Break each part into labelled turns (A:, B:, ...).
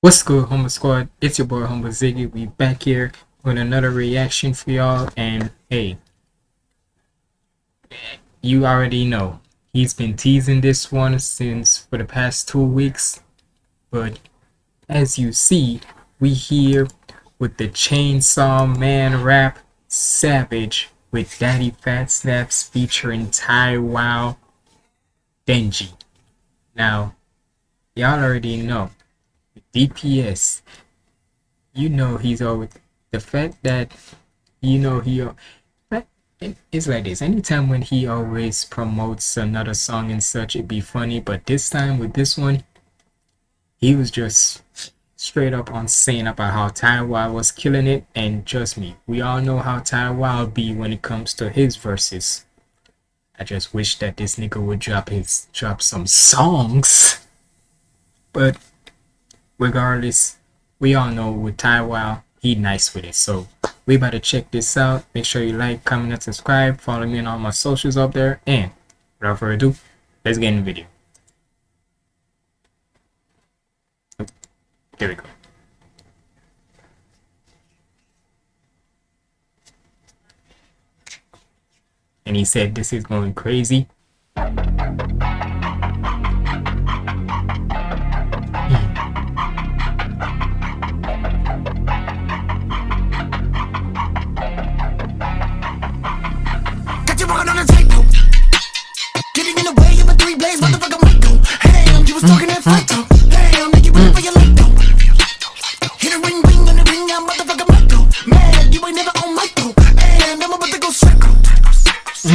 A: What's good, Humble Squad? It's your boy Humble Ziggy. We back here with another reaction for y'all. And hey, you already know he's been teasing this one since for the past two weeks. But as you see, we here with the Chainsaw Man rap Savage with Daddyphatsnaps featuring Ty Wild Denji. Now, y'all already know DPS. You know he's always the fact that you know he it's like this. Anytime when he always promotes another song and such it'd be funny but this time with this one he was just straight up on saying about how Ty Wild was killing it. And trust me we all know how Ty Wild be when it comes to his verses. I just wish that this nigga would drop his drop some songs. But regardless, we all know with Ty Wild, he nice with it. So we better check this out. Make sure you like, comment, and subscribe. Follow me on all my socials up there. And without further ado, let's get in the video. Here we go. And he said this is going crazy.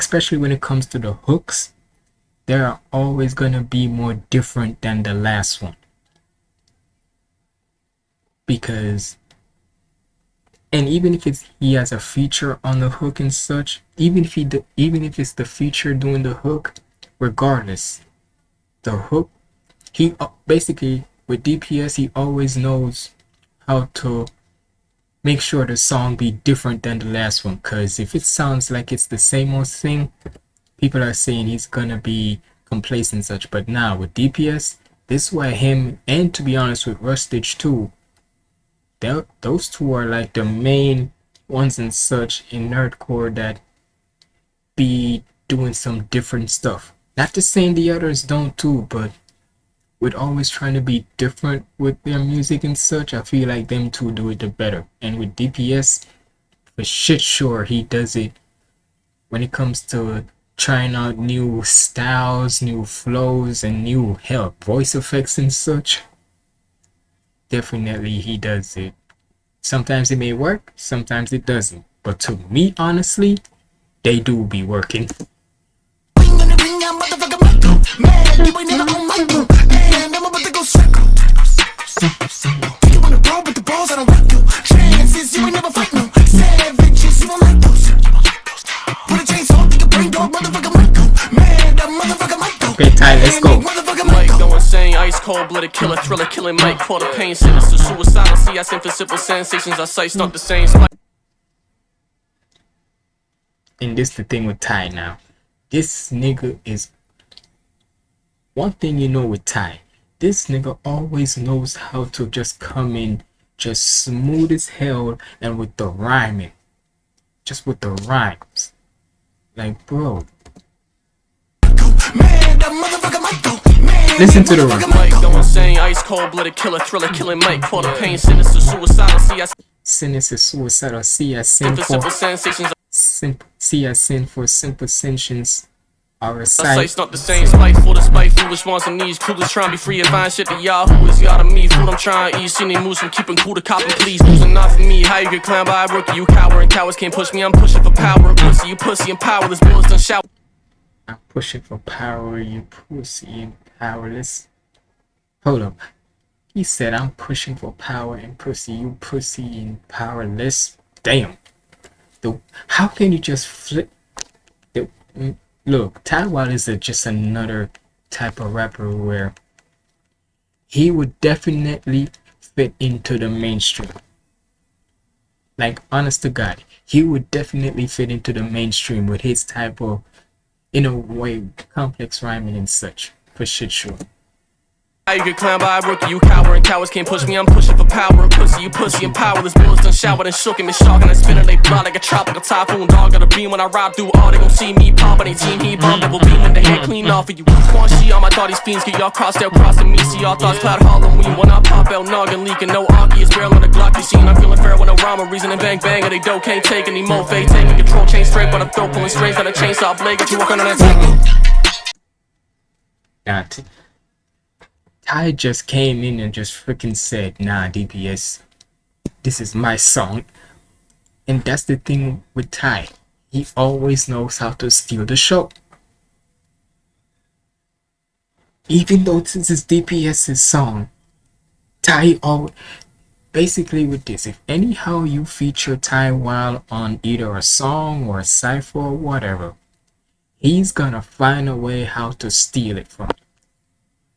A: especially when it comes to the hooks, they are always gonna be more different than the last one. Because and even if it's he has a feature on the hook and such even if he do, even if it's the feature doing the hook regardless the hook he uh, basically with dps he always knows how to make sure the song be different than the last one because if it sounds like it's the same old thing people are saying he's gonna be complacent and such but now with dps this is why him and to be honest with rustage too those two are like the main ones and such in nerdcore that be doing some different stuff. Not to say the others don't too, but with always trying to be different with their music and such, I feel like them two do it the better. And with DPS, for shit sure he does it when it comes to trying out new styles, new flows, and new hell voice effects and such definitely he does it. Sometimes it may work, sometimes it doesn't. But to me, honestly, they do be working. Ice cold blooded killer, thriller killing Mike. Caught a pain, sinister, suicidal. See, I send for simple sensations. Our sights not the same. spot. And this the thing with Ty now. This nigga is. One thing you know with Ty, this nigga always knows how to just come in, just smooth as hell, and with the rhyming. Just with the rhymes. Like, bro, Listen to the run. Ice cold blooded killer, thriller killing Mike. Caught a pain, sinister, suicidal. See, I sinister, suicidal. See, I sin for see, I sin for simple sensations. Our sight's not the same. Spite for the spiteful response on these coolers trying to be free and find shit to y'all. Who is y'all to me? Food I'm trying to eat. Seen they moves from keeping cool to copping, please. Losing not for me. How you get clowned by a rookie? You coward and cowards can't push me. I'm pushing for power. Pussy, you pussy and powerless. Bullets done shout. I'm pushing for power, you pussy and powerless. Hold up. He said, I'm pushing for power and pussy, you pussy and powerless. Damn. The, how can you just flip? The, mm, look, Ty Wild is a, just another type of rapper where he would definitely fit into the mainstream. Like, honest to God, he would definitely fit into the mainstream with his type of, in a way, complex rhyming and such, for shit sure.
B: You get clowned by a rookie, you coward and cowards can't push me. I'm pushing for power, pussy, you pussy and powerless. Bullets done showered and shook and shocking and spinning. They blood like a tropical typhoon. Dog got a beam when I ride through all. They gon' see me pop and they team he bomb. Double beam when the head clean off of you. Quan she all my thoughts fiends get y'all crossed out, crossing me. See y'all thoughts cloud Halloween. When I pop out, noggin leaking. No Anki, it's barrel on the Glock. You seen I'm feeling fair when I rhyme. A reason and bang bang. And they dope can't take any more fade. Taking control, chain straight, but I'm throw pulling strings on a chainsaw blade. Got you working on that technique.
A: Not. Ty just came in and just freaking said, nah, DPS, this is my song. And that's the thing with Ty. He always knows how to steal the show. Even though this is DPS's song, Ty always basically with this, if anyhow you feature Ty Wild on either a song or a cipher or whatever, he's gonna find a way how to steal it from you.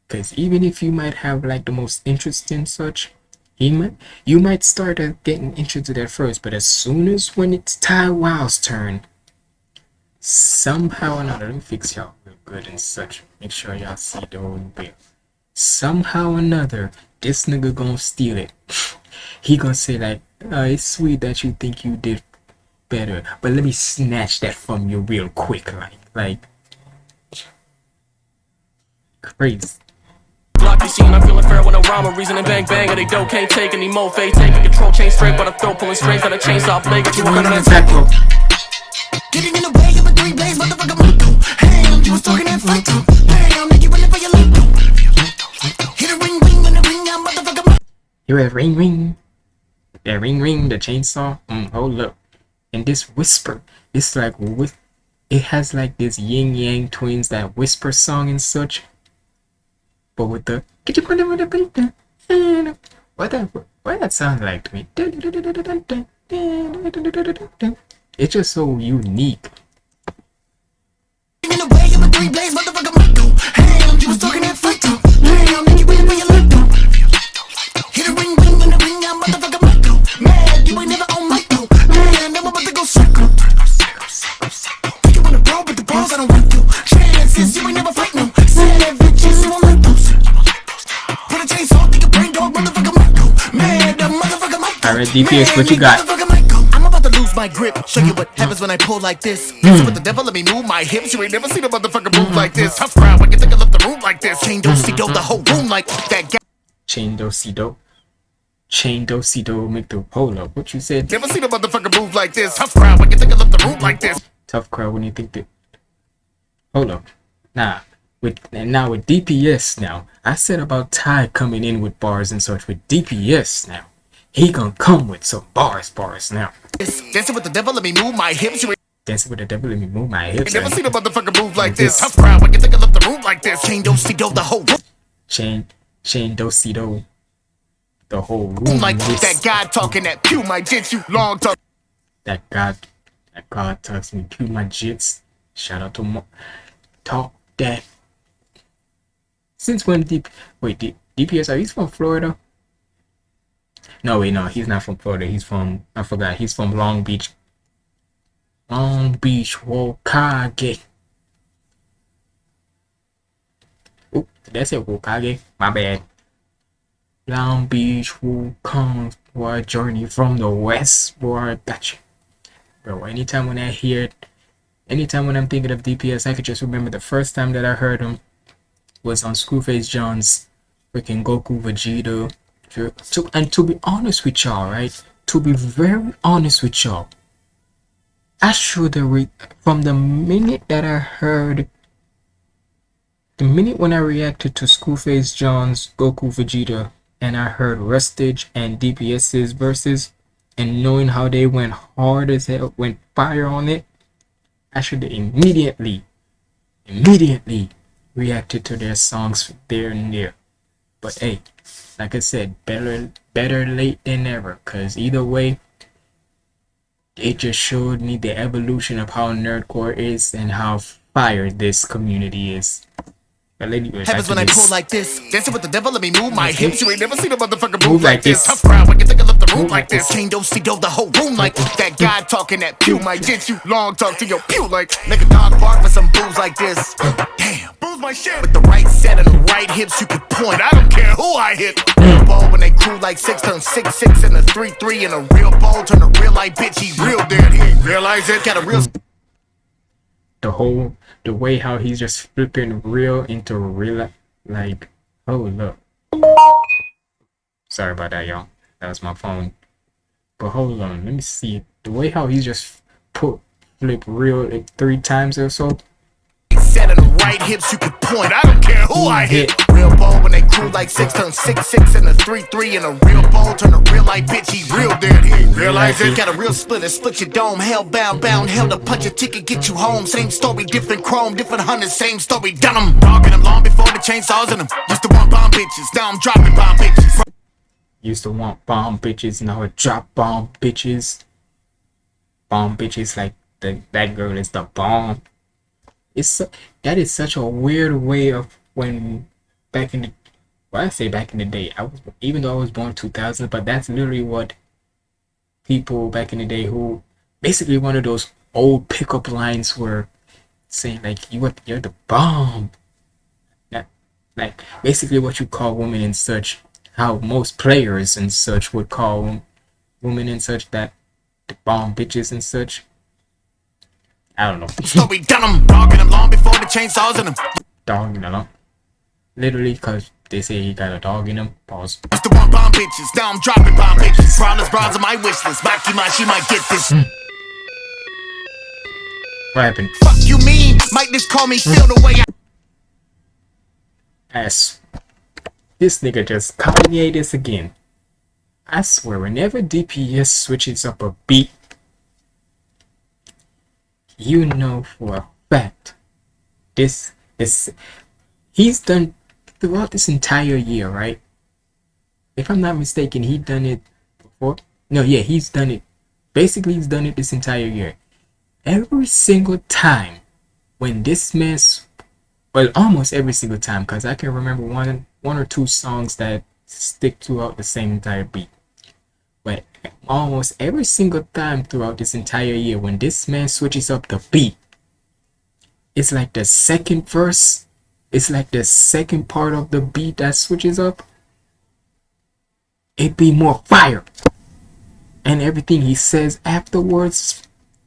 A: Because even if you might have like the most interesting such, he might you might start getting interested at first, but as soon as when it's Ty Wild's turn, somehow or another, let me fix y'all real good and such. Make sure y'all see the whole bill. Somehow or another, this nigga gonna steal it. he gonna say like, uh, it's sweet that you think you did better, but let me snatch that from you real quick, like, like, crazy.
B: Be I'm feeling fair when I rhyme a reason and bang bang and they dope can't take any more fade taking control chain straight but I throw pulling strings on a chainsaw blade get you working on that
C: Getting in the way of a three blaze, motherfucker, Marco. Damn, you was talking that fight too. Damn, nigga, running for your. Hit a ring, ring, when the ring motherfucker, Marco.
A: You have ring ring. That ring ring, the chainsaw. Mm, hold up. And this whisper, it's like with it has like this Ying Yang Twins that whisper song and such. But with the what that what that sound like to me. It's just so unique. DPS, what you got?
C: I'm about to lose my grip. Show you what happens when I pull like this. Messing hmm. with the devil, let me move my hips. You ain't never seen a motherfucker move like this. Tough crowd, when you think I left the room like this. Chain don't see dope, the whole room like that.
A: Chain do si do. Chain do si do make the hold up. What you said?
C: Never seen a motherfucker move like this. Tough crowd, when you think I left the room like this.
A: tough crowd when you think that hold up nah with and now with dps now i said about ty coming in with bars and such with dps now he gonna come with some bars bars now.
C: Dancing with the devil, let me move my hips.
A: Dancing with the devil let me move my hips.
C: never seen a motherfucker move like
A: This-.
C: Tough crowd, when you think I left the room like this. Chain don't see the whole room.
A: Chain chain do si do the whole room.
C: Like
A: this-
C: that guy talking that pew might get you long talk.
A: that god that god talks me to my jits. Shout out to Mo- talk that. Since when deep wait D- dps are you from florida no wait no he's not from florida. He's from i forgot. He's from long beach. Long beach wokage Oop, did I say wokage my bad. Long beach for a journey from the west boy gotcha. Bro anytime when i hear it anytime when i'm thinking of dps i could just remember the first time that i heard him was on screwface john's freaking goku vegeta to, and to be honest with y'all right to be very honest with y'all i should have re- from the minute that i heard the minute when i reacted to screwface john's goku vegeta and i heard rustage and dps's verses and knowing how they went hard as hell, went fire on it, I should have immediately, immediately reacted to their songs there and there. But hey, like I said, better better late than never. Cause either way, it just showed me the evolution of how nerdcore is and how fire this community is. But anyway, back
C: Happens when I pull like this. Dancing with the devil, let me move my hips. You ain't never seen a motherfucker
A: Move
C: move,
A: like
C: this. Tough crowd when you think I left the room like this. Chain do see the whole room like this. that guy talking that pew might get you long talk to your pew like make a dog bark for some booze like this. Damn, booze my shit. With the right set and the right hips, you can point. I don't care who I hit. Real ball when they crew like six turn six six and a three three and a real ball turn a real light bitch. He real dead. He ain't realize it. Got a real
A: the whole the way how he's just flipping real into real like oh look. Sorry about that y'all. That was my phone. But hold on let me see. The way how he's just put flip real like three times or so.
C: Set and the right hips, you can point. I don't care who I hit. Real ball when they crew like six turn six six and a three three and a real ball turn a real light bitch. He real dead. He ain't realize it. Got a real splitter, split your dome. Hell bound, bound, hell to punch a ticket, get you home. Same story, different chrome, different hunters, same story. Done 'em. Dogging them long before the chainsaws in them. Used to want bomb bitches, now I'm dropping bomb bitches.
A: used to want bomb bitches now I drop bomb bitches bomb bitches like the, that girl is the bomb it's that is such a weird way of when back in the well I say back in the day I was even though I was born 2000 but that's literally what people back in the day who basically one of those old pickup lines were saying like you you're the bomb that like basically what you call women and such how most players and such would call women and such that the bomb bitches and such I don't know
C: Story done 'em. Dogging them long before the chainsaws in them.
A: dog you know literally because they say he got a dog in him pause
C: Used to want bomb bitches, now I'm dropping bomb bitches. Brawlers, bras on my wish list. Makima, she might get this. Hmm.
A: what happened
C: Fuck you mean? Might just call me hmm. feel the way I
A: ass this nigga just Kanye this again I swear whenever DPS switches up a beat you know for a fact this this he's done throughout this entire year right? If i'm not mistaken he done it before. No yeah he's done it. Basically he's done it this entire year. Every single time when this mess well almost every single time because i can remember one one or two songs that stick throughout the same entire beat. But almost every single time throughout this entire year when this man switches up the beat it's like the second verse it's like the second part of the beat that switches up it be more fire and everything he says afterwards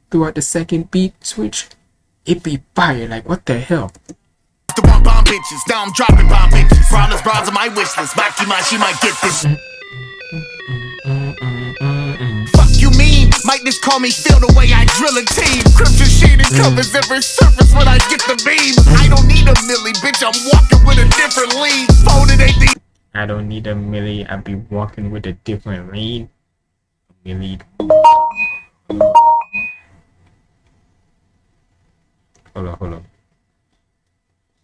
A: throughout the second beat switch it be fire like what the hell
C: to want bomb bitches, now I'm dropping bomb bitches. Brawlers, bras on my wish list. Ma, she might get this. Might just call me feel the way I drill a team. Crimson shaded mm. covers every surface when I get the beam. I don't need a milli, bitch. I'm walking with a different lead. Folded ain't the
A: I don't need a milli. I be walking with a different lean. Milli. Hold on, hold on.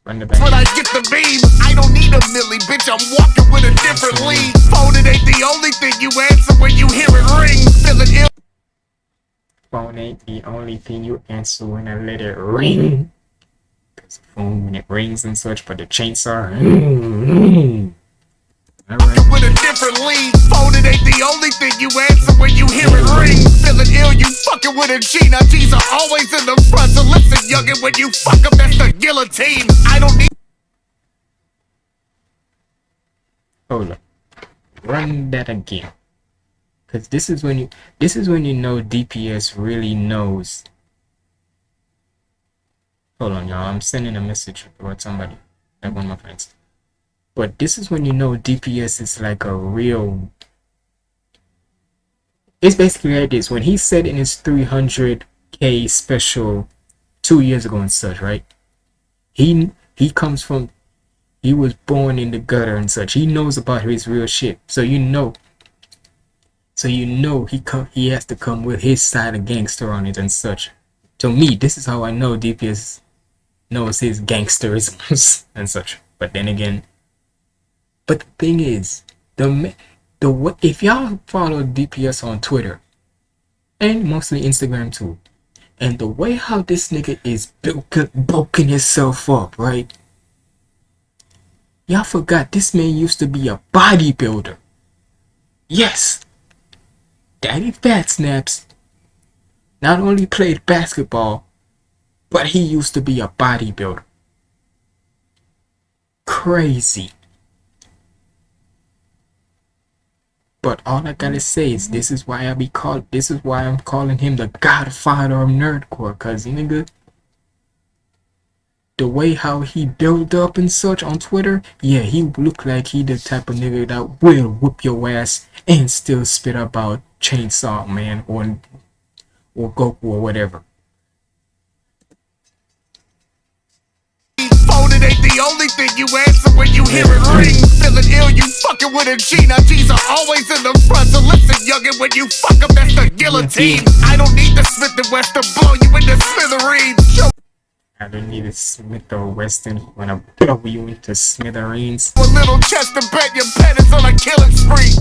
A: Run the
C: when. I get the beam. I don't need a milli, bitch. I'm walking with a different lead. Folded ain't the only thing you answer when you hear
A: Phone ain't the only thing you answer when I let it ring. Cause the phone when it rings and such, but the chainsaw. Hmm. Alright.
C: with a different lead. Folded ain't the only thing you answer when you hear it ring. Feeling ill, you fucking with a G. Now G's are always in the front. So listen, youngin', when you fuck up, that's the guillotine. I don't need
A: Hold up. Run that again. Cause this is when you this is when you know DPS really knows. Hold on y'all, I'm sending a message toward somebody. Like one of my friends. But this is when you know DPS is like a real it's basically like this. When he said in his 300k special two years ago and such, right? He he comes from he was born in the gutter and such. He knows about his real shit. So you know. So you know he come he has to come with his side of gangster on it and such. To me, this is how I know DPS knows his gangsterisms and such. But then again, But the thing is, the the wa- if y'all follow DPS on Twitter and mostly Instagram too, and the way how this nigga is bulk- bulking himself up, right? Y'all forgot this man used to be a bodybuilder. Yes, Daddyphatsnaps not only played basketball, but he used to be a bodybuilder. Crazy. But all I gotta say is this is why I be called this is why I'm calling him the godfather of nerdcore, cause nigga the way how he built up and such on Twitter, yeah, he look like he the type of nigga that will whoop your ass and still spit about Chainsaw Man or or Goku or whatever.
C: Phone it ain't the only thing you answer when you hear it ring. Feeling ill, you fucking with a G. Now G's are always in the front. So listen, youngin', when you fuck up, that's the guillotine. I don't need the Smith and West to blow you in the smithereens.
A: I don't need a Smith or Wesson when I blow you into smithereens.
C: a little chest to bet your pet is on a killing spree.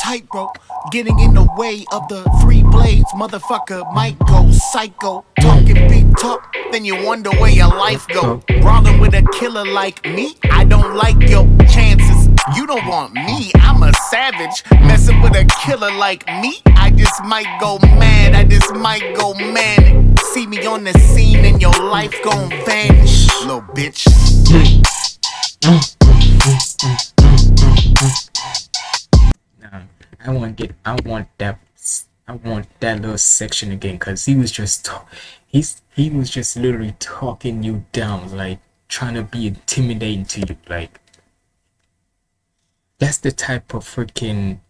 C: Tightrope, getting in the way of the three blades. Motherfucker might go psycho. Talking big talk, then you wonder where your life go. Brawling with a killer like me, I don't like your chances. You don't want me, I'm a savage. Messing with a killer like me, I just might go mad. I just might go manic. See me on the scene and your life gon' vanish, little bitch.
A: I want to get. I want that. I want that little section again because he was just. He's he was just literally talking you down, like trying to be intimidating to you, like. That's the type of freaking.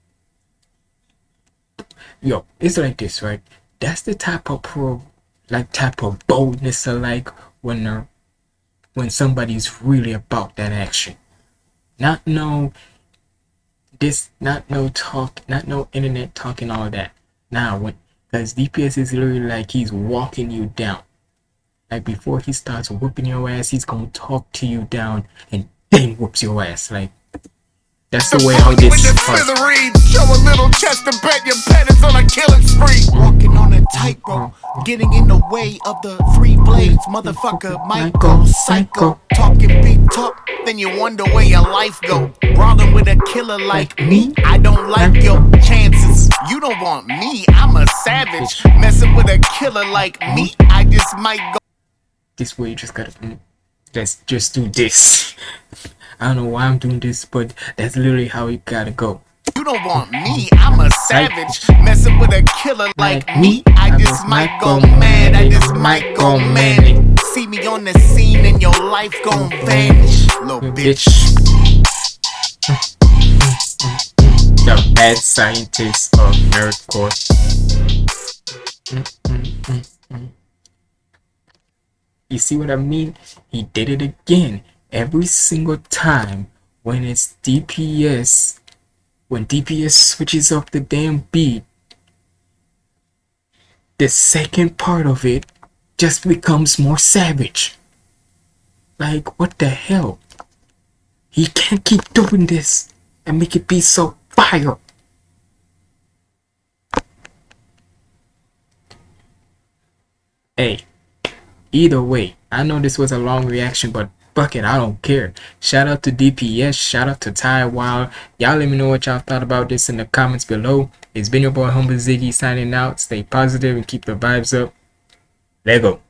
A: Yo, it's like this, right? That's the type of pro, like type of boldness I like when they're, when somebody's really about that action. Not no this not no talk not no internet talking all that now when because dps is literally like he's walking you down like before he starts whooping your ass he's gonna talk to you down and then whoops your ass like that's the way how this
C: smithereens, show a little chest to bet your pet is on a killing spree. Walking on a tightrope, getting in the way of the three blades. Motherfucker go psycho. Talking talk, then you wonder where your life go. Brawling with a killer like me, I don't like your chances. You don't want me, I'm a savage. Messing with a killer like me, I just might go.
A: this way you just gotta let's just do this. I don't know why i'm doing this but that's literally how it gotta go.
C: You don't want me, I'm a savage. Messing with a killer like me, I just might go mad. I just might go manic. See me on the scene and your life gon' vanish, little mm, bitch.
A: the mad scientist of nerdcore You see what I mean? He did it again. Every single time when it's DPS, when DPS switches up the damn beat, the second part of it just becomes more savage. Like, what the hell? He can't keep doing this and make it be so fire. Hey, either way, I know this was a long reaction, but fuck it, I don't care. Shout out to DPS, shout out to Ty Wild. Y'all let me know what y'all thought about this in the comments below. It's been your boy Humble Ziggy signing out. Stay positive and keep the vibes up. Lego.